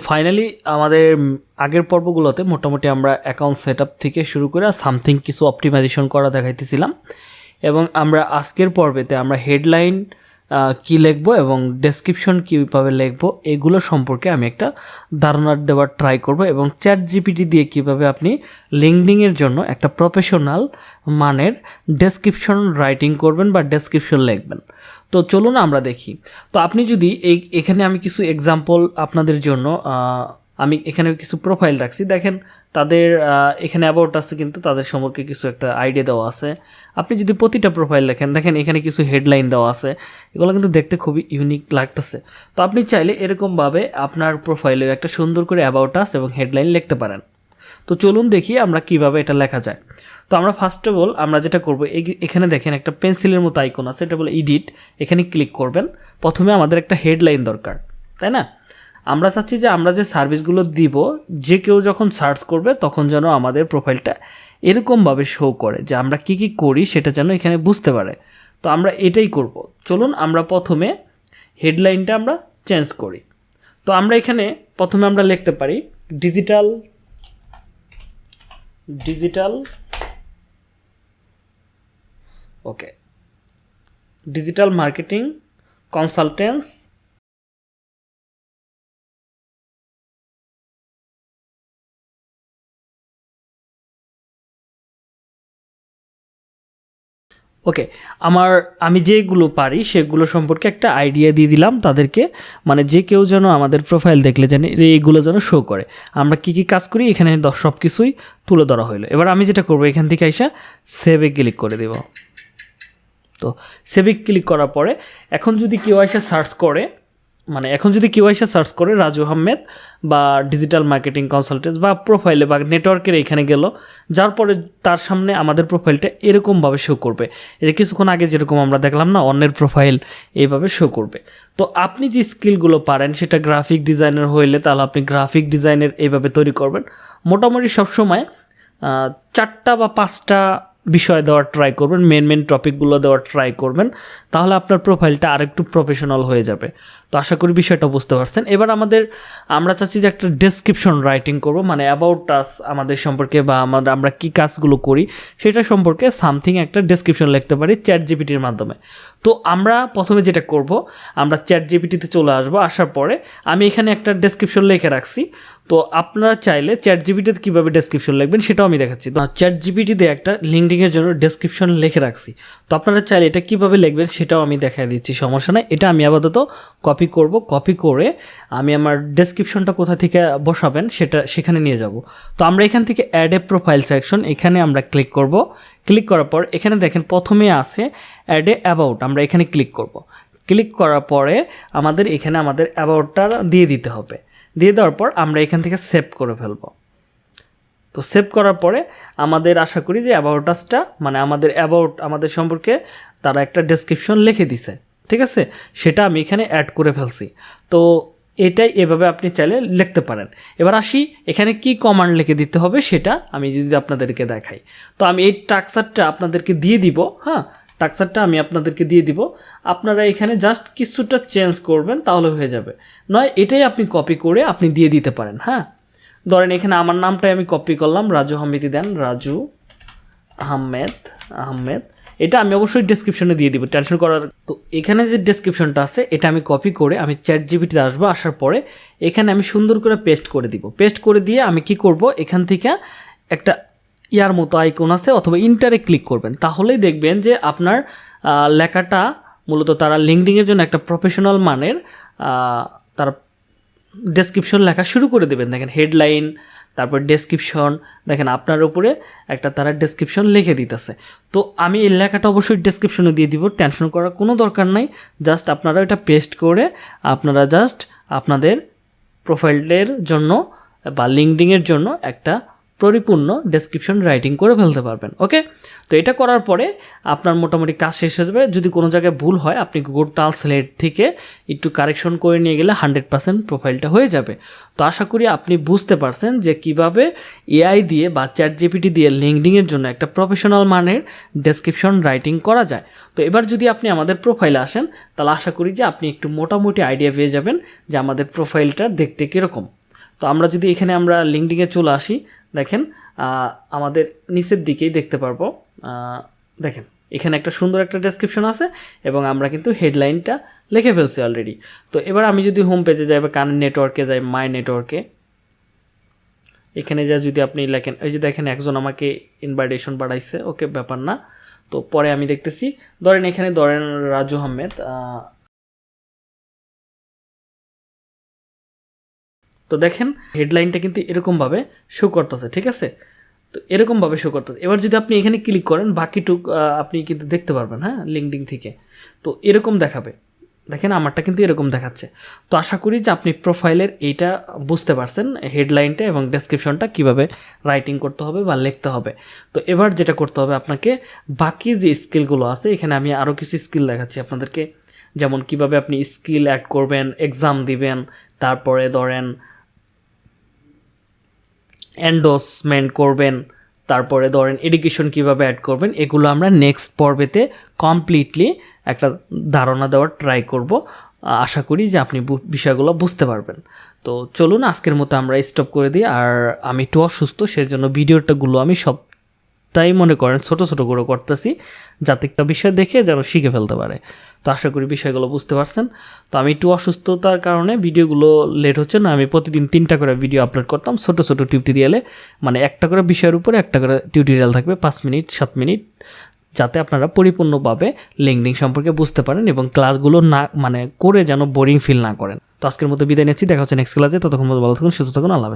Finally আমাদের আগের পর্বগুলোতে মোটামুটি আমরা অ্যাকাউন্ট সেট থেকে শুরু করে সামথিং কিছু অপটিমাইজেশন করা দেখাইতেছিলাম। এবং আমরা আজকের পর্বেতে আমরা হেডলাইন কি লিখব এবং ডেসক্রিপশন কীভাবে লিখব, এগুলো সম্পর্কে আমি একটা ধারণা দেওয়ার ট্রাই করব এবং চ্যাট জিপিটি দিয়ে কীভাবে আপনি লিঙ্কডিংয়ের জন্য একটা প্রফেশনাল মানের ডেসক্রিপশন রাইটিং করবেন বা ডেসক্রিপশন লিখবেন। তো চলুন আমরা দেখি। তো আপনি যদি এই, এখানে আমি কিছু এক্সাম্পল আপনাদের জন্য আমি এখানে কিছু প্রোফাইল রাখছি। দেখেন, তাদের এখানে অ্যাবাউট আছে কিন্তু তাদের সম্পর্কে কিছু একটা আইডিয়া দেওয়া আছে। আপনি যদি প্রতিটা প্রোফাইল লেখেন দেখেন এখানে কিছু হেডলাইন দেওয়া আছে। এগুলো কিন্তু দেখতে খুবই ইউনিক লাগতেছে। তো আপনি চাইলে এরকমভাবে আপনার প্রোফাইলে একটা সুন্দর করে অ্যাবাউট আস এবং হেডলাইন লিখতে পারেন। তো চলুন দেখি আমরা কীভাবে এটা লেখা যায়। তো আমরা ফার্স্ট অফ অল আমরা যেটা করব এখানে দেখেন একটা পেন্সিলের মতো আইকন আছে, এটা বলে ইডিট এখানে ক্লিক করবেন। প্রথমে আমাদের একটা হেডলাইন দরকার, তাই না? আমরা চাচ্ছি যে আমরা যে সার্ভিসগুলো দিব, যে কেউ যখন সার্চ করবে তখন যেন আমাদের প্রোফাইলটা এরকমভাবে শো করে যে আমরা কি কি করি সেটা যেন এখানে বুঝতে পারে। তো আমরা এটাই করব। চলুন আমরা প্রথমে হেডলাইনটা আমরা চেঞ্জ করি। তো আমরা এখানে প্রথমে আমরা লিখতে পারি digital digital okay digital marketing consultants okay আমার, আমি যেগুলো পারি, সেগুলো সম্পর্কে একটা আইডিয়া দিয়ে দিলাম তাদেরকে। মানে যে কেউ যেন আমাদের প্রোফাইল দেখলে যেন এইগুলো যেন শো করে। আমরা কি কি কাজ করি, এখানে সব কিছুই তুলে ধরা হইল। এবার আমি যেটা করব, এখান থেকে আইসা সেভে ক্লিক করে দেব। তো সেভে ক্লিক করার পরে, এখন যদি কেউ আইসা সার্চ করে মানে এখন যদি কেউ এসে সার্চ করে রাজু আহমেদ বা ডিজিটাল মার্কেটিং কনসালটেন্ট বা প্রোফাইলে বা নেটওয়ার্কের এখানে গেল, যার পরে তার সামনে আমাদের প্রোফাইলটা এরকমভাবে শো করবে। এটা কিছুক্ষণ আগে যেরকম আমরা দেখলাম না, অন্যের প্রোফাইল এইভাবে শো করবে। তো আপনি যে স্কিলগুলো পারেন, সেটা গ্রাফিক ডিজাইনার হইলে তাহলে আপনি গ্রাফিক ডিজাইনের এইভাবে তৈরি করবেন। মোটামুটি সবসময় চারটা বা পাঁচটা বিষয় দেওয়ার ট্রাই করবেন মেন মেন টপিকগুলো দেওয়ার ট্রাই করবেন, তাহলে আপনার প্রোফাইলটা আরেকটু প্রফেশনাল হয়ে যাবে। তো আশা করি বিষয়টা বুঝতে পারছেন। এবার আমাদের, আমরা চাচ্ছি যে একটা ডেসক্রিপশন রাইটিং করব মানে অ্যাবাউট টাস আমাদের সম্পর্কে বা আমাদের আমরা কী কাজগুলো করি, সেটা সম্পর্কে সামথিং একটা ডেসক্রিপশন লিখতে পারি চ্যাট জিপিটির মাধ্যমে। তো আমরা প্রথমে যেটা করব, আমরা চ্যাট জিপিটিতে চলে আসব, আসার পরে আমি এখানে একটা ডেসক্রিপশন লিখে রাখছি। তো আপনারা চাইলে চ্যাট জিপিটিতে কীভাবে ডেসক্রিপশন লিখবেন সেটাও আমি দেখাচ্ছি। তো চ্যাট জিপিটিতে একটা লিঙ্কডিংয়ের জন্য ডেসক্রিপশন লিখে রাখছি। তো আপনারা চাইলে এটা কীভাবে লিখবেন সেটাও আমি দেখাই দিচ্ছি, সমস্যা নেই। এটা আমি আপাতত করব কপি করে আমি আমার ডেসক্রিপশনটা কোথা থেকে বসাবেন সেটা সেখানে নিয়ে যাব। তো আমরা এখান থেকে অ্যাড এ প্রোফাইল সেকশন এখানে আমরা ক্লিক করব। ক্লিক করার পর এখানে দেখেন প্রথমে আছে অ্যাড এ অ্যাবাউট আমরা এখানে ক্লিক করব। ক্লিক করার পরে আমাদের এখানে আমাদের অ্যাবাউটটা দিয়ে দিতে হবে। দিয়ে দেওয়ার পর আমরা এখান থেকে সেভ করে ফেলব। তো সেভ করার পরে আমাদের আশা করি যে অ্যাবাউটাসটা মানে আমাদের অ্যাবাউট আমাদের সম্পর্কে তারা একটা ডেসক্রিপশন লিখে দিছে। ঠিক আছে? সেটা আমি এখানে অ্যাড করে ফেলছি। তো এটাই এভাবে আপনি চাইলে লিখতে পারেন। এবার আসি, এখানে কি কমান্ড লিখে দিতে হবে সেটা আমি যদি আপনাদেরকে দেখাই। তো আমি এই টাক্সারটা আপনাদেরকে দিয়ে দিব হ্যাঁ? টাক্সারটা আমি আপনাদেরকে দিয়ে দিব। আপনারা এখানে জাস্ট কিছুটা চেঞ্জ করবেন, তাহলে হয়ে যাবে। নয়, এটাই আপনি কপি করে আপনি দিয়ে দিতে পারেন হ্যাঁ? ধরেন এখানে আমার নামটাই আমি কপি করলাম, রাজু আহমেদি দেন, রাজু আহমেদ আহমেদ এটা আমি অবশ্যই ডেসক্রিপশনে দিয়ে দিব টেনশন করার তো এখানে যে ডেসক্রিপশনটা আছে, এটা আমি কপি করে আমি চ্যাট জিবিটিতে আসব, আসার পরে এখানে আমি সুন্দর করে পেস্ট করে দিব। পেস্ট করে দিয়ে আমি কি করব? এখান থেকে একটা ইয়ার মতো আইকন আছে অথবা ইন্টারে ক্লিক করবেন। তাহলেই দেখবেন যে আপনার লেখাটা মূলত তারা লিঙ্কডিংয়ের জন্য একটা প্রফেশনাল মানের তারা ডেসক্রিপশন লেখা শুরু করে দেবেন। দেখেন হেডলাইন তারপর ডেসক্রিপশন দেখেন আপনার উপরে একটা তারা ডেসক্রিপশন লিখে দিতেছে। তো আমি এই লেখাটা অবশ্যই ডেসক্রিপশনে দিয়ে দিব টেনশন করার কোনো দরকার নাই। জাস্ট আপনারা এটা পেস্ট করে আপনারা জাস্ট আপনাদের প্রোফাইলের জন্য বা লিঙ্কডিংয়ের জন্য একটা পরিপূর্ণ ডেসক্রিপশন রাইটিং করে ফেলতে পারবেন ওকে তো এটা করার পরে আপনার মোটামুটি কাজ শেষ হয়ে যাবে। যদি কোনো জায়গায় ভুল হয়, আপনি গুগল ট্রান্সলেট থেকে একটু কারেকশন করে নিয়ে গেলে হান্ড্রেড পার্সেন্ট প্রোফাইলটা হয়ে যাবে। তো আশা করি আপনি বুঝতে পারছেন যে কীভাবে এআই দিয়ে বা চ্যাট জিপিটি দিয়ে লিঙ্কডিংয়ের জন্য একটা প্রফেশনাল মানের ডেসক্রিপশন রাইটিং করা যায়। তো এবার যদি আপনি আমাদের প্রোফাইলে আসেন, তাহলে আশা করি যে আপনি একটু মোটামুটি আইডিয়া পেয়ে যাবেন যে আমাদের প্রোফাইলটা দেখতে কীরকম। তো আমরা যদি এখানে আমরা লিঙ্কডিংয়ে চলে আসি দেখেন আমাদের নিচের দিকেই দেখতে পারব। দেখেন, এখানে একটা সুন্দর একটা ডেসক্রিপশন আছে এবং আমরা কিন্তু হেডলাইনটা লিখে ফেলছি অলরেডি তো এবার আমি যদি হোম পেজে যাই বা কানের নেটওয়ার্কে যাই মাই নেটওয়ার্কে এখানে যা যদি আপনি লেখেন, এই যে দেখেন একজন আমাকে ইনভাইটেশন পাঠাইছে, ওকে ব্যাপার না। তো পরে আমি দেখতেছি, ধরেন এখানে ধরেন রাজু আহমেদ তো দেখেন হেডলাইনটা কিন্তু এরকমভাবে শো করতেছে, ঠিক আছে? তো এরকমভাবে শো করতেছে। এবার যদি আপনি এখানে ক্লিক করেন, বাকিটুক আপনি কিন্তু দেখতে পারবেন হ্যাঁ লিঙ্কডিং থেকে। তো এরকম দেখাবে। দেখেন, আমারটা কিন্তু এরকম দেখাচ্ছে। তো আশা করি যে আপনি প্রোফাইলের এইটা বুঝতে পারছেন হেডলাইনটা এবং ডেসক্রিপশনটা কীভাবে রাইটিং করতে হবে বা লিখতে হবে। তো এবার যেটা করতে হবে আপনাকে, বাকি যে স্কিলগুলো আছে, এখানে আমি আরও কিছু স্কিল দেখাচ্ছি আপনাদেরকে। যেমন কীভাবে আপনি স্কিল অ্যাড করবেন এক্সাম দিবেন, তারপরে ধরেন এন্ডোসমেন্ট করবেন, তারপরে ধরেন এডুকেশন কীভাবে অ্যাড করবেন, এগুলো আমরা নেক্সট পর্বেতে কমপ্লিটলি একটা ধারণা দেওয়ার ট্রাই করব। আশা করি যে আপনি বিষয়গুলো বুঝতে পারবেন। তো চলুন, আজকের মতো আমরা স্টপ করে দিই। আর আমি একটু অসুস্থ, সেজন্য ভিডিওটাগুলো আমি সব তাই মনে করেন ছোট ছোট করে করতেছি, যাতে একটা বিষয় দেখে যেন শিখে ফেলতে পারে। তো আশা করি বিষয়গুলো বুঝতে পারছেন। তো আমি একটু অসুস্থতার কারণে ভিডিওগুলো লেট হচ্ছে না, আমি প্রতিদিন তিনটা করে ভিডিও আপলোড করতাম ছোট ছোট টিউটোরিয়ালে মানে একটা করে বিষয়ের উপরে একটা করে টিউটোরিয়াল থাকবে, পাঁচ মিনিট, সাত মিনিট, যাতে আপনারা পরিপূর্ণভাবে লিঙ্কডিং সম্পর্কে বুঝতে পারেন এবং ক্লাসগুলো না মানে করে যেন বোরিং ফিল না করেন। তো আজকের মতো বিদায় নিচ্ছি, দেখা হচ্ছে নেক্সট ক্লাসে ততক্ষণ ভালো থাকুন, সুস্থ থাকুন, আল্লাহ